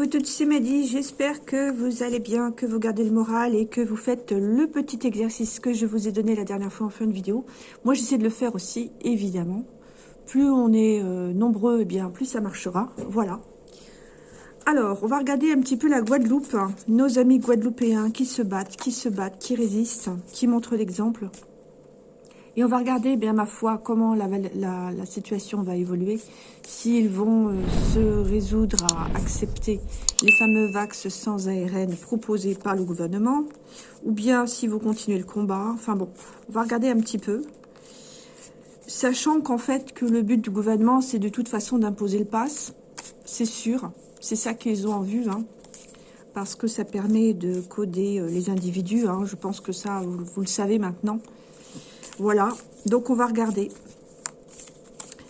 Vous toutes, c'est Madi. J'espère que vous allez bien, que vous gardez le moral et que vous faites le petit exercice que je vous ai donné la dernière fois en fin de vidéo. Moi, j'essaie de le faire aussi, évidemment. Plus on est euh, nombreux, eh bien plus ça marchera. Voilà. Alors, on va regarder un petit peu la Guadeloupe. Nos amis guadeloupéens qui se battent, qui se battent, qui résistent, qui montrent l'exemple. Et on va regarder, bien ma foi, comment la, situation va évoluer, s'ils vont euh, se résoudre à accepter les fameux vax sans ARN proposés par le gouvernement, ou bien si vous continuez le combat. Enfin bon, on va regarder un petit peu. Sachant qu'en fait, que le but du gouvernement, c'est de toute façon d'imposer le pass, c'est sûr. C'est ça qu'ils ont en vue, hein, parce que ça permet de coder euh, les individus. Hein. je pense que ça, vous le savez maintenant. Voilà, donc on va regarder.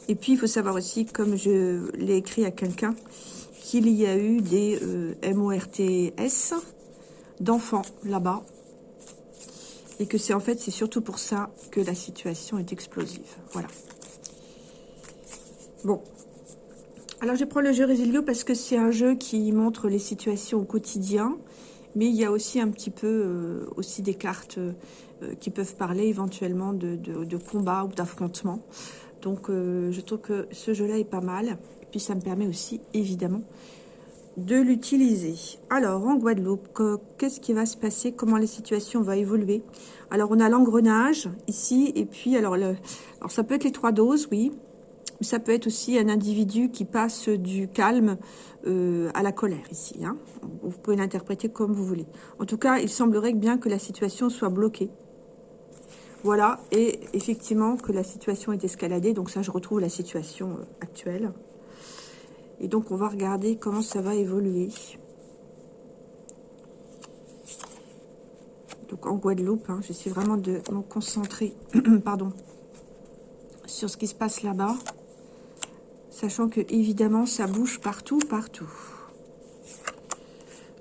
Et puis, il faut savoir aussi, comme je l'ai écrit à quelqu'un, qu'il y a eu des euh, MORTS d'enfants là-bas. Et que c'est en fait, c'est surtout pour ça que la situation est explosive. Voilà. Bon. Alors, je prends le jeu Resilio parce que c'est un jeu qui montre les situations au quotidien. Mais il y a aussi un petit peu euh, aussi des cartes euh, qui peuvent parler éventuellement de, de, combat ou d'affrontement. Donc euh, je trouve que ce jeu-là est pas mal. Et puis ça me permet aussi, évidemment, de l'utiliser. Alors, en Guadeloupe, qu'est-ce qui va se passer? Comment la situation va évoluer? Alors, on a l'engrenage ici, et puis, alors, le, alors, ça peut être les trois doses, oui. Ça peut être aussi un individu qui passe du calme euh, à la colère ici. Hein. Vous pouvez l'interpréter comme vous voulez. En tout cas, il semblerait bien que la situation soit bloquée. Voilà, et effectivement que la situation est escaladée, donc ça je retrouve la situation euh, actuelle. Et donc on va regarder comment ça va évoluer. Donc en Guadeloupe, hein, j'essaie vraiment de me concentrer pardon, sur ce qui se passe là-bas. Sachant que évidemment ça bouge partout, partout.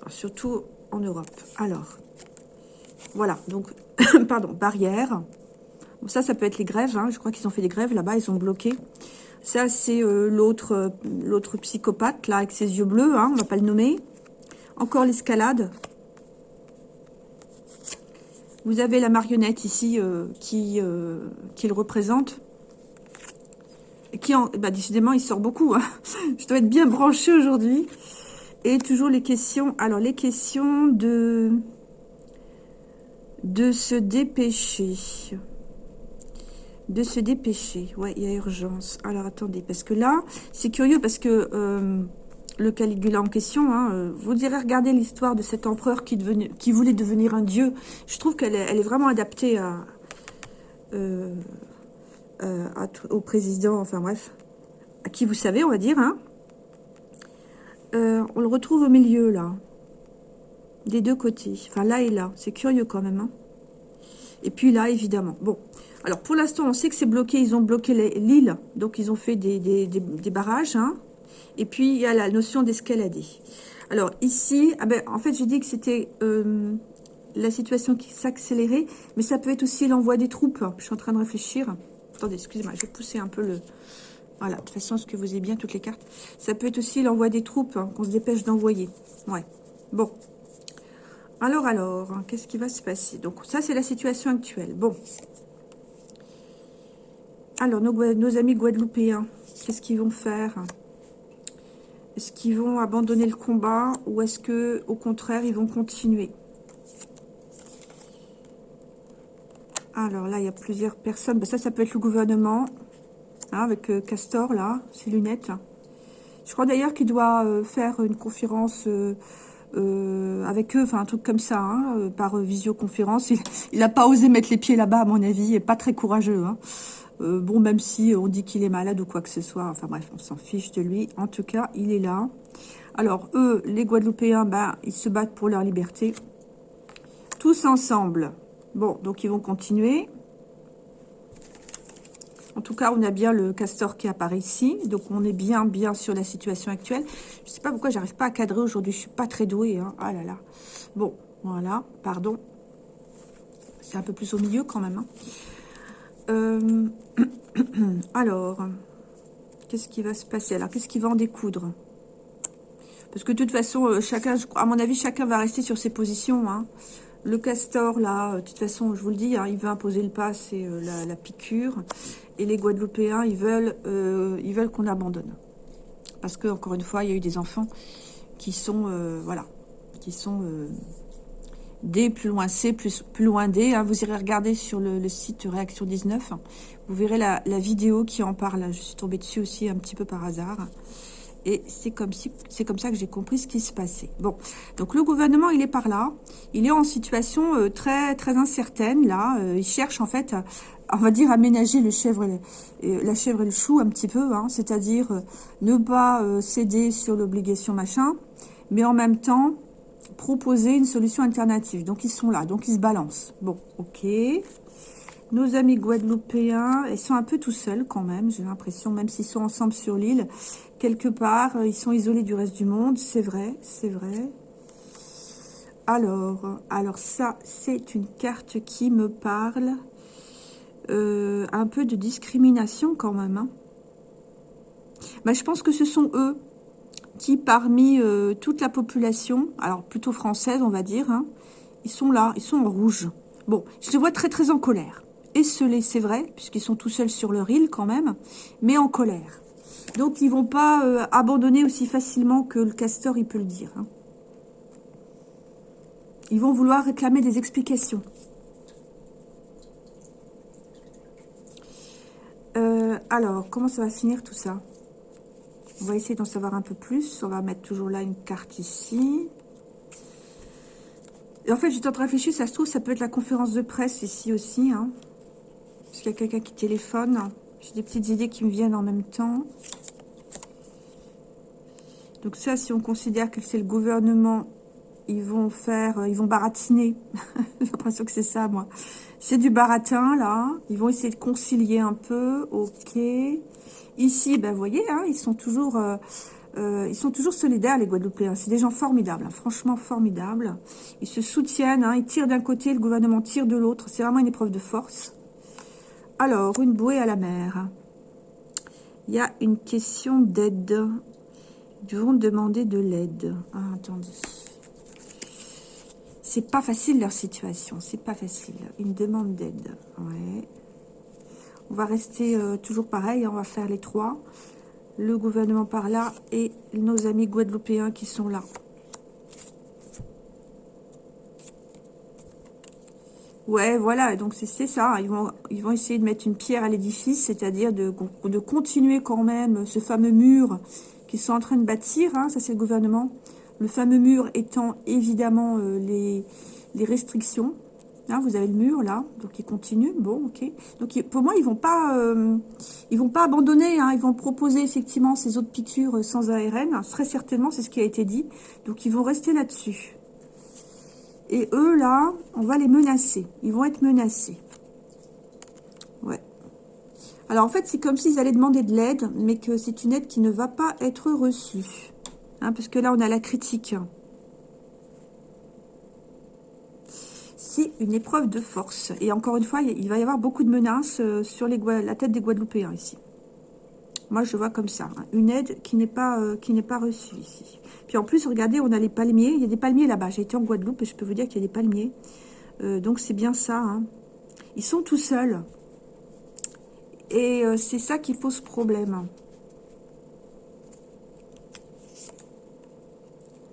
surtout en Europe. Alors, voilà, donc, pardon, barrière. ça, ça peut être les grèves. Hein. Je crois qu'ils ont fait des grèves là-bas, ils ont bloqué. Ça, c'est euh, l'autre euh, l'autre psychopathe, là, avec ses yeux bleus, hein, on va pas le nommer. Encore l'escalade. Vous avez la marionnette ici euh, qui le représente. Qui, en, bah, décidément, il sort beaucoup. Hein. Je dois être bien branchée aujourd'hui. Et toujours les questions. Alors, les questions de de se dépêcher. De se dépêcher. Ouais, il y a urgence. Alors, attendez, parce que là, c'est curieux parce que euh, le Caligula en question, hein, euh, vous direz, regardez l'histoire de cet empereur qui, qui voulait devenir un dieu. Je trouve qu'elle est, elle est vraiment adaptée à, euh, au président, enfin bref, à qui vous savez, on va dire. Hein. on le retrouve au milieu, là des deux côtés. Enfin, là et là. C'est curieux quand même. Hein. et puis là, évidemment. Bon. Alors, pour l'instant, on sait que c'est bloqué. Ils ont bloqué l'île. Donc, ils ont fait des, barrages. Hein. Et puis, il y a la notion d'escalader. Alors, ici, ah ben, en fait, j'ai dit que c'était euh, la situation qui s'accélérait. Mais ça peut être aussi l'envoi des troupes. Je suis en train de réfléchir. Attendez, excusez-moi. Je vais pousser un peu le... Voilà, de toute façon, ce que vous avez bien toutes les cartes. Ça peut être aussi l'envoi des troupes hein, qu'on se dépêche d'envoyer. Ouais. Bon, alors, alors, hein, qu'est-ce qui va se passer? Donc, ça, c'est la situation actuelle. Bon. Alors, nos, amis guadeloupéens, qu'est-ce qu'ils vont faire? Est-ce qu'ils vont abandonner le combat ou est-ce que, au contraire, ils vont continuer? Alors là, il y a plusieurs personnes. Ben, ça, ça peut être le gouvernement, hein, avec euh, Castor, là, ses lunettes. Je crois d'ailleurs qu'il doit euh, faire une conférence... Euh, avec eux, enfin un truc comme ça, hein, par visioconférence. Il n'a pas osé mettre les pieds là-bas, à mon avis, et pas très courageux. Hein. Bon, même si on dit qu'il est malade ou quoi que ce soit, enfin bref, on s'en fiche de lui. En tout cas, il est là. Alors, eux, les Guadeloupéens, ben, ils se battent pour leur liberté. Tous ensemble. Bon, donc ils vont continuer. En tout cas, on a bien le castor qui apparaît ici. Donc, on est bien, bien sur la situation actuelle. Je ne sais pas pourquoi j'arrive pas à cadrer aujourd'hui. Je suis pas très douée. Hein. Ah là là. Bon, voilà. Pardon. C'est un peu plus au milieu quand même. Hein. Euh, alors, qu'est-ce qui va se passer? Alors, qu'est-ce qui va en découdre? Parce que de toute façon, euh, chacun, à mon avis, chacun va rester sur ses positions. Hein. Le castor, là, de toute façon, je vous le dis, hein, il veut imposer le pas, c'est la, piqûre. Et les Guadeloupéens, ils veulent, ils veulent qu'on abandonne. Parce que, encore une fois, il y a eu des enfants qui sont, voilà, qui sont D plus loin C plus, loin D. Hein. Vous irez regarder sur le, site Réaction 19. Vous verrez la, vidéo qui en parle. Je suis tombée dessus aussi un petit peu par hasard. Et c'est comme, si, comme ça que j'ai compris ce qui se passait. Bon, donc le gouvernement, il est par là. Il est en situation euh, très très incertaine, là. Euh, il cherche, en fait, on va dire, aménager le chèvre et la chèvre et le chou un petit peu. Hein. C'est-à-dire euh, ne pas céder sur l'obligation machin, mais en même temps proposer une solution alternative. Donc, ils sont là. Donc, ils se balancent. Bon, ok. Nos amis guadeloupéens, ils sont un peu tout seuls quand même, j'ai l'impression, même s'ils sont ensemble sur l'île. Quelque part, euh, ils sont isolés du reste du monde. C'est vrai, c'est vrai. Alors, alors ça, c'est une carte qui me parle. Euh, un peu de discrimination quand même. Hein. Bah, je pense que ce sont eux qui, parmi euh, toute la population, alors plutôt française, on va dire, hein, ils sont là, ils sont en rouge. Bon, je les vois très très en colère. Esselés, c'est vrai, puisqu'ils sont tout seuls sur leur île quand même, mais en colère. Donc, ils vont pas euh, abandonner aussi facilement que le castor, il peut le dire. Hein. Ils vont vouloir réclamer des explications. Euh, alors, comment ça va finir tout ça? On va essayer d'en savoir un peu plus. On va mettre toujours là une carte ici. Et en fait, j'étais en train de réfléchir, ça se trouve, ça peut être la conférence de presse ici aussi. Hein. Parce qu'il y a quelqu'un qui téléphone. J'ai des petites idées qui me viennent en même temps. Donc ça, si on considère que c'est le gouvernement, ils vont faire, ils vont baratiner. J'ai l'impression que c'est ça, moi. C'est du baratin, là. Ils vont essayer de concilier un peu. Ok. Ici, ben, vous voyez, hein, ils sont toujours... Euh, euh, ils sont toujours solidaires, les Guadeloupéens. C'est des gens formidables, hein, franchement formidables. Ils se soutiennent, hein, ils tirent d'un côté, le gouvernement tire de l'autre. C'est vraiment une épreuve de force. Alors, une bouée à la mer. Il y a une question d'aide. Ils vont demander de l'aide. Ah, attendez. C'est pas facile leur situation, c'est pas facile. Une demande d'aide. On va rester euh, toujours pareil, on va faire les trois. Le gouvernement par là et nos amis guadeloupéens qui sont là. Ouais, voilà, donc c'est ça. Ils vont, ils vont essayer de mettre une pierre à l'édifice, c'est-à-dire de, continuer quand même ce fameux mur qu'ils sont en train de bâtir. Hein, ça, c'est le gouvernement. Le fameux mur étant évidemment euh, les, restrictions. Hein, vous avez le mur là, donc il continue. Bon, ok. Donc pour moi, ils vont pas, euh, ils vont pas abandonner. Hein, ils vont proposer effectivement ces autres piqûres sans ARN. Très certainement, c'est ce qui a été dit. Donc ils vont rester là-dessus. Et eux là, on va les menacer. Ils vont être menacés. Ouais. Alors en fait, c'est comme s'ils allaient demander de l'aide, mais que c'est une aide qui ne va pas être reçue. Hein, parce que là, on a la critique. une épreuve de force. Et encore une fois, il va y avoir beaucoup de menaces euh, sur la tête des Guadeloupéens ici. Moi, je vois comme ça. Hein. Une aide qui n'est pas, euh, pas reçue ici. Puis en plus, regardez, on a les palmiers. Il y a des palmiers là-bas. J'ai été en Guadeloupe et je peux vous dire qu'il y a des palmiers. Euh, donc, c'est bien ça. Hein. Ils sont tout seuls. Et c'est ça qui pose problème.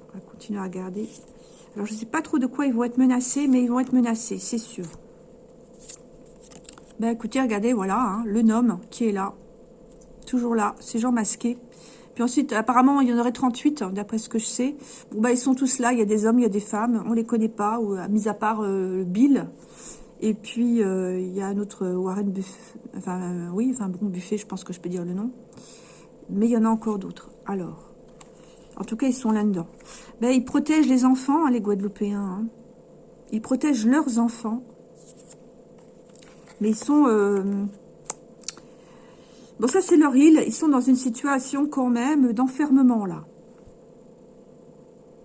On va continuer à regarder. Alors, je ne sais pas trop de quoi ils vont être menacés, mais ils vont être menacés, c'est sûr. Ben, écoutez, regardez, voilà, hein, le nom qui est là. Toujours là, ces gens masqués. Puis ensuite, apparemment, il y en aurait 38, hein, d'après ce que je sais. Bon, ben, ils sont tous là, il y a des hommes, il y a des femmes, on les connaît pas, ou, euh, mis à part euh, Bill. Et puis, euh, il y a un autre Warren Buffet, enfin, oui, enfin, bon, Buffet, je pense que je peux dire le nom. Mais il y en a encore d'autres. Alors, en tout cas, ils sont là-dedans. Ben, ils protègent les enfants, hein, les Guadeloupéens. Hein. Ils protègent leurs enfants. Mais ils sont... Bon, ça, c'est leur île. Ils sont dans une situation quand même d'enfermement, là.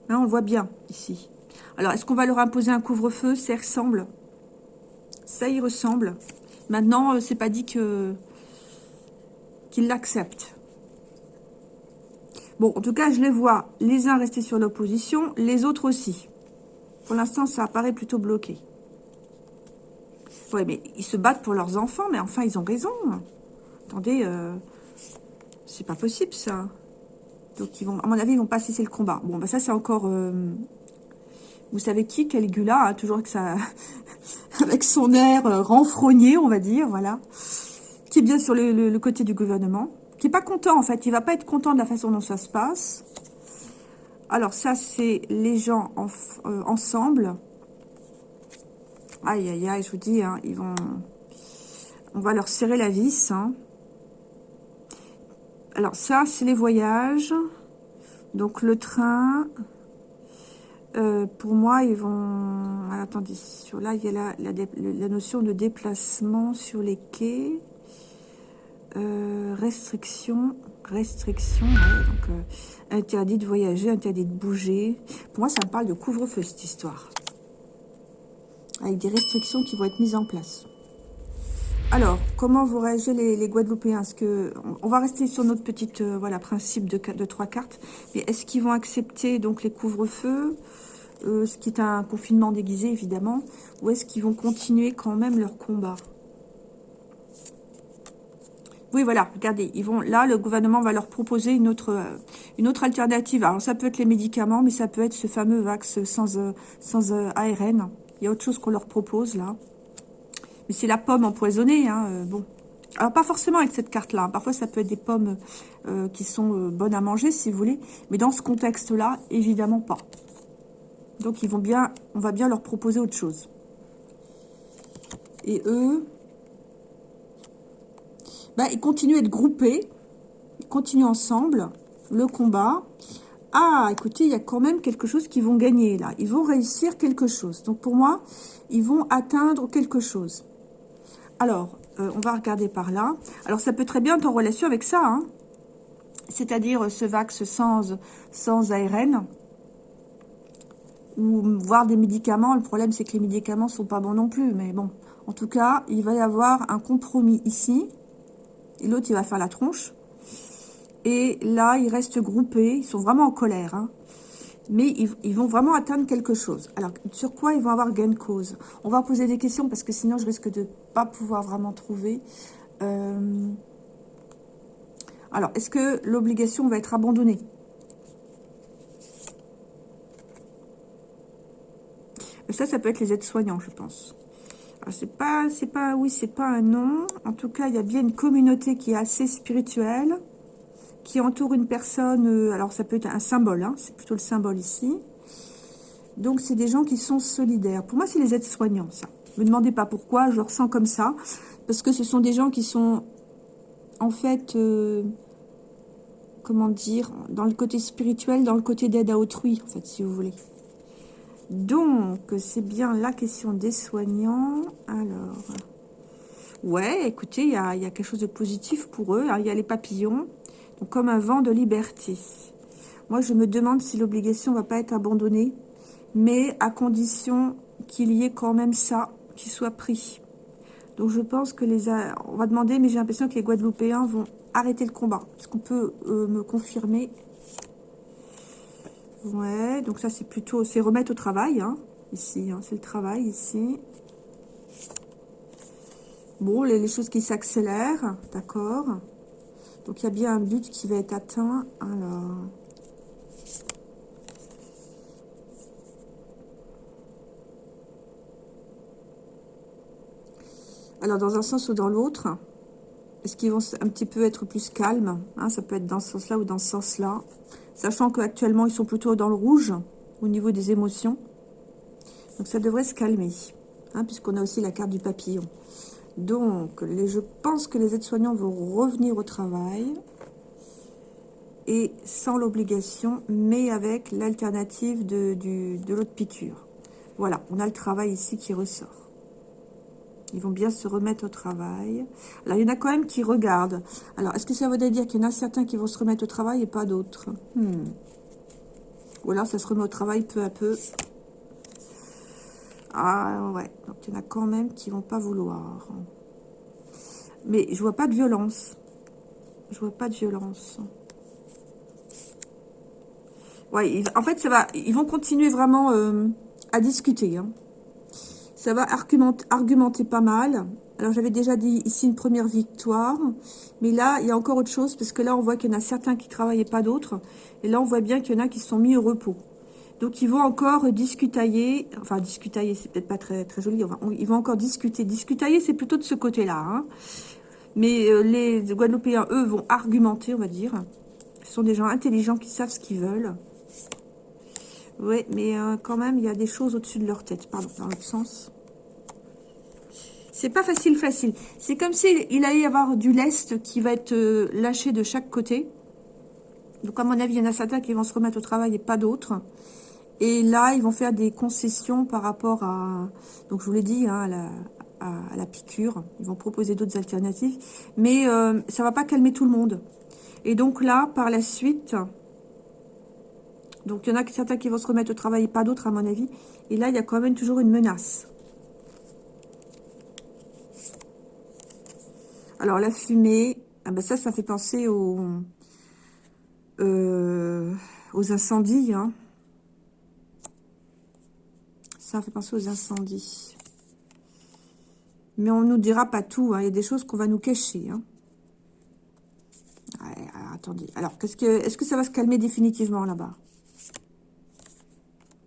Hein, on le voit bien, ici. Alors, est-ce qu'on va leur imposer un couvre-feu? Ça ressemble. Ça y ressemble. Maintenant, euh, c'est pas dit que qu'ils l'acceptent. Bon, en tout cas, je les vois les uns rester sur l'opposition, les autres aussi. Pour l'instant, ça apparaît plutôt bloqué. Ouais, mais ils se battent pour leurs enfants, mais enfin, ils ont raison. Attendez, euh, c'est pas possible, ça. Donc, ils vont, à mon avis, ils vont pas cesser le combat. Bon, bah ça, c'est encore... Euh, vous savez qui Caligula, hein, toujours avec, sa, avec son air euh, renfrogné, on va dire, voilà. Qui est bien sur le, côté du gouvernement. Qui est pas content, en fait. Il va pas être content de la façon dont ça se passe. Alors, ça, c'est les gens ensemble. Aïe, aïe, aïe, je vous dis, hein, ils vont... On va leur serrer la vis, hein. Alors, ça, c'est les voyages. Donc, le train... Euh, pour moi, ils vont... attendez, sur là, il y a la, notion de déplacement sur les quais. Euh, restriction, restriction, donc euh, interdit de voyager, interdit de bouger. Pour moi, ça me parle de couvre-feu, cette histoire. Avec des restrictions qui vont être mises en place. Alors, comment vont réagir les, Guadeloupéens? On va rester sur notre petite euh, voilà principe de, trois cartes, mais est-ce qu'ils vont accepter donc les couvre-feux, euh, ce qui est un confinement déguisé évidemment, ou est-ce qu'ils vont continuer quand même leur combat? Oui, voilà, regardez, ils vont là, le gouvernement va leur proposer une autre, euh, alternative. Alors, ça peut être les médicaments, mais ça peut être ce fameux vax sans, sans ARN. Il y a autre chose qu'on leur propose, là. Mais c'est la pomme empoisonnée, hein, euh, bon. Alors, pas forcément avec cette carte-là. Parfois, ça peut être des pommes euh, qui sont euh, bonnes à manger, si vous voulez. Mais dans ce contexte-là, évidemment pas. Donc, ils vont bien, on va bien leur proposer autre chose. Et eux, ben, ils continuent à être groupés. Ils continuent ensemble le combat. Ah, écoutez, il y a quand même quelque chose qu'ils vont gagner, là. Ils vont réussir quelque chose. Donc, pour moi, ils vont atteindre quelque chose. Alors, euh, on va regarder par là. Alors, ça peut très bien être en relation avec ça, hein. c'est-à-dire ce vax sans, sans ARN, ou voir des médicaments. Le problème, c'est que les médicaments sont pas bons non plus, mais bon. En tout cas, il va y avoir un compromis ici, et l'autre, il va faire la tronche. Et là, ils restent groupés, ils sont vraiment en colère, hein mais ils, vont vraiment atteindre quelque chose. Alors, sur quoi ils vont avoir gain de cause? On va poser des questions parce que sinon, je risque de ne pas pouvoir vraiment trouver. Euh, alors, est-ce que l'obligation va être abandonnée? Ça, ça peut être les aides-soignants, je pense. c'est pas, c'est pas, oui, c'est pas un nom. En tout cas, il y a bien une communauté qui est assez spirituelle qui entoure une personne, euh, alors ça peut être un symbole, hein, c'est plutôt le symbole ici. Donc c'est des gens qui sont solidaires. Pour moi, c'est les aides-soignants, ça. Ne me demandez pas pourquoi, je le ressens comme ça. Parce que ce sont des gens qui sont, en fait, euh, comment dire, dans le côté spirituel, dans le côté d'aide à autrui, en fait, si vous voulez. Donc, c'est bien la question des soignants. Alors, ouais, écoutez, il y y a, quelque chose de positif pour eux. Il y a les papillons comme un vent de liberté. Moi, je me demande si l'obligation va pas être abandonnée, mais à condition qu'il y ait quand même ça qui soit pris. Donc, je pense que les... On va demander, mais j'ai l'impression que les Guadeloupéens vont arrêter le combat. Est-ce qu'on peut euh, me confirmer? Ouais, donc ça, c'est plutôt... C'est remettre au travail, hein, ici. Hein, c'est le travail, ici. Bon, les, les choses qui s'accélèrent, d'accord donc, il y a bien un but qui va être atteint. Alors... Dans un sens ou dans l'autre, est-ce qu'ils vont un petit peu être plus calmes hein, Ça peut être dans ce sens-là ou dans ce sens-là. Sachant qu'actuellement, ils sont plutôt dans le rouge au niveau des émotions. Donc, ça devrait se calmer, hein, puisqu'on a aussi la carte du papillon. Donc, je pense que les aides-soignants vont revenir au travail et sans l'obligation, mais avec l'alternative de, de l'autre piqûre. Voilà, on a le travail ici qui ressort. Ils vont bien se remettre au travail. Alors, il y en a quand même qui regardent. Alors, est-ce que ça veut dire qu'il y en a certains qui vont se remettre au travail et pas d'autres? Hmm. Ou alors, ça se remet au travail peu à peu. Ah ouais, donc il y en a quand même qui vont pas vouloir. Mais je vois pas de violence. Je vois pas de violence. Ouais, en fait, ça va, ils vont continuer vraiment euh, à discuter. Hein. Ça va argumenter, argumenter pas mal. Alors, j'avais déjà dit ici une première victoire. Mais là, il y a encore autre chose. Parce que là, on voit qu'il y en a certains qui travaillaient pas d'autres. Et là, on voit bien qu'il y en a qui se sont mis au repos. Donc, ils vont encore discutailler. Enfin, discutailler, c'est peut-être pas très, joli. ils vont encore discuter. Discutailler, c'est plutôt de ce côté-là. Hein. Mais euh, les Guadeloupéens, eux, vont argumenter, on va dire. Ce sont des gens intelligents qui savent ce qu'ils veulent. Oui, mais euh, quand même, il y a des choses au-dessus de leur tête. Pardon, dans l'autre sens. C'est pas facile, facile. C'est comme s'il allait y avoir du lest qui va être euh, lâché de chaque côté. Donc, à mon avis, il y en a certains qui vont se remettre au travail et pas d'autres. Et là, ils vont faire des concessions par rapport à, donc je vous l'ai dit, hein, à, la, piqûre. Ils vont proposer d'autres alternatives. Mais euh, ça va pas calmer tout le monde. Et donc là, par la suite, donc il y en a certains qui vont se remettre au travail et pas d'autres à mon avis. Et là, il y a quand même toujours une menace. Alors la fumée, ah ben ça, ça fait penser aux, euh, aux incendies. Hein. Ça fait penser aux incendies. Mais on ne nous dira pas tout. Hein. Il y a des choses qu'on va nous cacher. Hein. alors, attendez. Alors, est-ce que, est que ça va se calmer définitivement là-bas?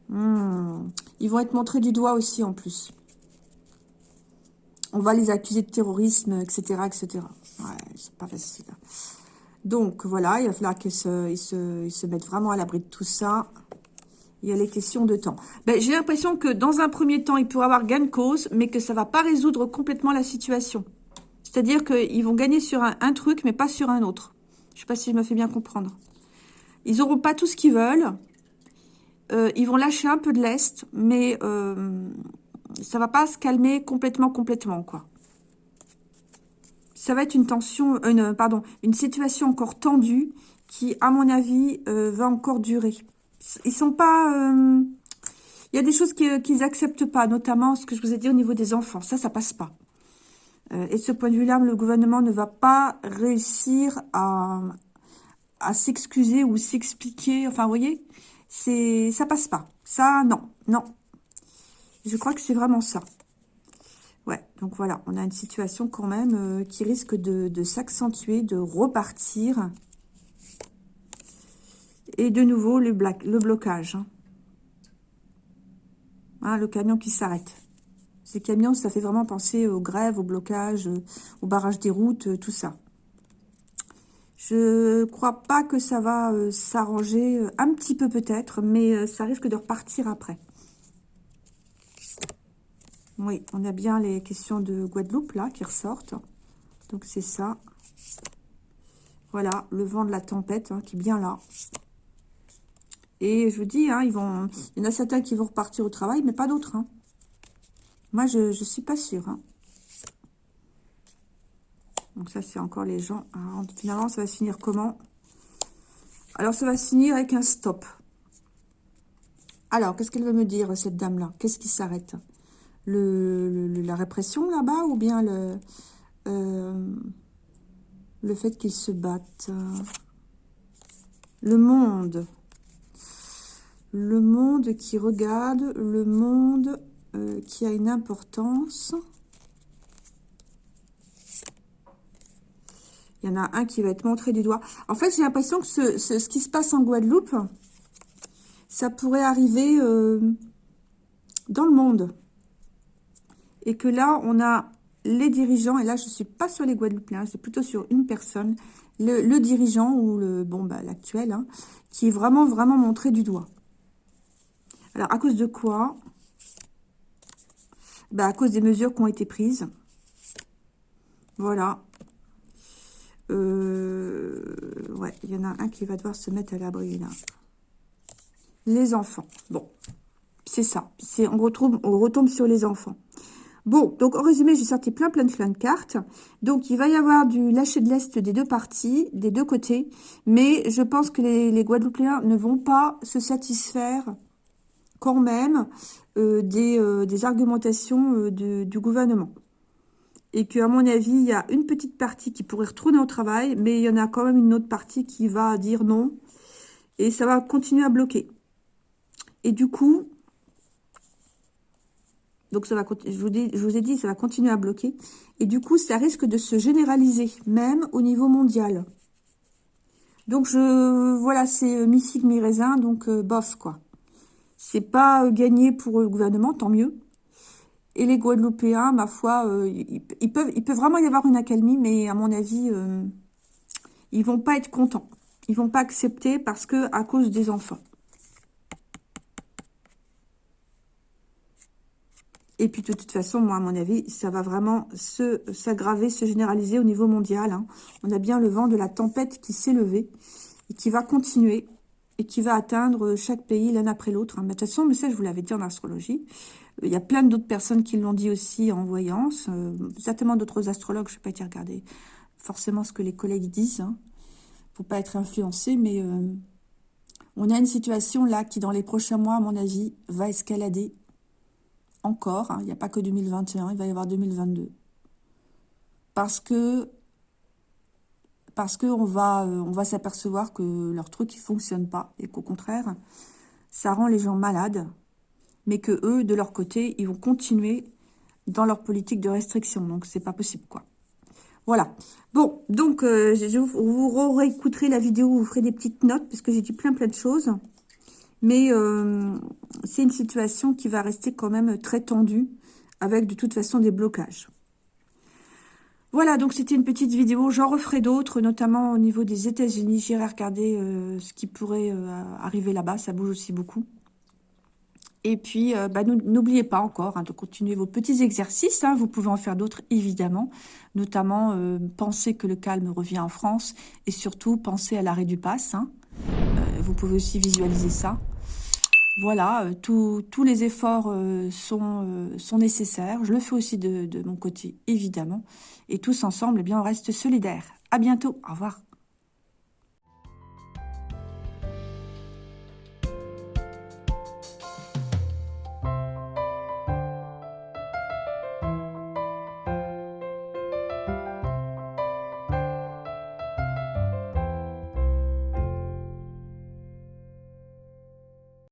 Hmm. Ils vont être montrés du doigt aussi, en plus. On va les accuser de terrorisme, etc., etc. Ouais, c'est pas facile. Donc, voilà, il va falloir qu'ils se mettent vraiment à l'abri de tout ça. Il y a les questions de temps. Ben, J'ai l'impression que dans un premier temps, il pourrait avoir gain de cause, mais que ça ne va pas résoudre complètement la situation. C'est-à-dire qu'ils vont gagner sur un, truc, mais pas sur un autre. Je ne sais pas si je me fais bien comprendre. Ils n'auront pas tout ce qu'ils veulent. Euh, ils vont lâcher un peu de l'Est, mais euh, ça va pas se calmer complètement, complètement, quoi. Ça va être une tension, une, pardon, une situation encore tendue qui, à mon avis, euh, va encore durer ils sont pas... Euh, il y a des choses qu'ils n'acceptent pas, notamment ce que je vous ai dit au niveau des enfants. Ça, ça passe pas. Euh, et de ce point de vue-là, le gouvernement ne va pas réussir à, s'excuser ou s'expliquer. Enfin, vous voyez, c'est ça passe pas. Ça, non, non. Je crois que c'est vraiment ça. Ouais, donc voilà, on a une situation quand même euh, qui risque de s'accentuer, de repartir. Et de nouveau, le, le blocage. Hein. Hein, le camion qui s'arrête. Ces camions, ça fait vraiment penser aux grèves, au blocage, euh, au barrage des routes, euh, tout ça. Je crois pas que ça va euh, s'arranger, un petit peu peut-être, mais ça risque de repartir après. Oui, on a bien les questions de Guadeloupe, là, qui ressortent. Donc, c'est ça. Voilà, le vent de la tempête, hein, qui est bien là. Et je vous dis, hein, ils vont, il y en a certains qui vont repartir au travail, mais pas d'autres. Hein. Moi, je ne suis pas sûre. Hein. Donc ça, c'est encore les gens. finalement, ça va finir comment? Alors, ça va finir avec un stop. Alors, qu'est-ce qu'elle veut me dire, cette dame-là? Qu'est-ce qui s'arrête? La répression, là-bas Ou bien le, euh, le fait qu'ils se battent Le monde le monde qui regarde, le monde euh, qui a une importance. Il y en a un qui va être montré du doigt. En fait, j'ai l'impression que ce, qui se passe en Guadeloupe, ça pourrait arriver euh, dans le monde. Et que là, on a les dirigeants, et là, je ne suis pas sur les Guadeloupéens, c'est plutôt sur une personne, le, dirigeant, ou le bon bah, l'actuel, hein, qui est vraiment, vraiment montré du doigt. Alors, à cause de quoi? Bah, À cause des mesures qui ont été prises. Voilà. Euh, ouais, il y en a un qui va devoir se mettre à l'abri, là. Les enfants. Bon, c'est ça. On, on retombe sur les enfants. Bon, donc en résumé, j'ai sorti plein plein de plein de cartes. Donc il va y avoir du lâcher de l'Est des deux parties, des deux côtés. Mais je pense que les Guadeloupéens ne vont pas se satisfaire quand même euh, euh, des, argumentations euh, du gouvernement. Et qu'à mon avis, il y a une petite partie qui pourrait retourner au travail, mais il y en a quand même une autre partie qui va dire non. Et ça va continuer à bloquer. Et du coup, donc ça va, je vous, je vous ai dit, ça va continuer à bloquer. Et du coup, ça risque de se généraliser, même au niveau mondial. Donc, je voilà, c'est mi-figue, mi-raisin, donc bof, quoi. C'est pas euh, gagné pour le gouvernement, tant mieux. Et les Guadeloupéens, ma foi, ils, peuvent, il peut vraiment y avoir une accalmie, mais à mon avis, ils vont pas être contents. Ils vont pas accepter parce que à cause des enfants. Et puis, de toute façon, moi, à mon avis, ça va vraiment s'aggraver, se, généraliser au niveau mondial. Hein. On a bien le vent de la tempête qui s'est levé et qui va continuer et qui va atteindre chaque pays l'un après l'autre. Hein. De toute façon, mais ça, je vous l'avais dit en astrologie. Il y a plein d'autres personnes qui l'ont dit aussi en voyance. Euh, certainement d'autres astrologues, je n'ai pas été regarder forcément ce que les collègues disent. Hein. faut pas être influencé, mais euh, on a une situation là qui, dans les prochains mois, à mon avis, va escalader encore, hein, il n'y a pas que 2021, il va y avoir 2022. Parce que parce qu'on va, euh, va s'apercevoir que leur truc ne fonctionne pas et qu'au contraire, ça rend les gens malades, mais que eux, de leur côté, ils vont continuer dans leur politique de restriction. Donc, c'est pas possible, quoi. Voilà. Bon, donc, euh, vous réécouterez la vidéo, vous ferez des petites notes, parce que j'ai dit plein, plein de choses. Mais euh, c'est une situation qui va rester quand même très tendue, avec de toute façon des blocages. Voilà, donc c'était une petite vidéo. J'en referai d'autres, notamment au niveau des États-Unis. J'irai regarder euh, ce qui pourrait euh, arriver là-bas. Ça bouge aussi beaucoup. Et puis, bah, n'oubliez pas encore hein, de continuer vos petits exercices. Hein. Vous pouvez en faire d'autres, évidemment. Notamment, penser que le calme revient en France. Et surtout, penser à l'arrêt du pass. Hein vous pouvez aussi visualiser ça. Voilà, euh, tous les efforts euh, sont, euh, sont nécessaires. Je le fais aussi de, mon côté, évidemment. Et tous ensemble, eh bien, on reste solidaires. À bientôt. Au revoir.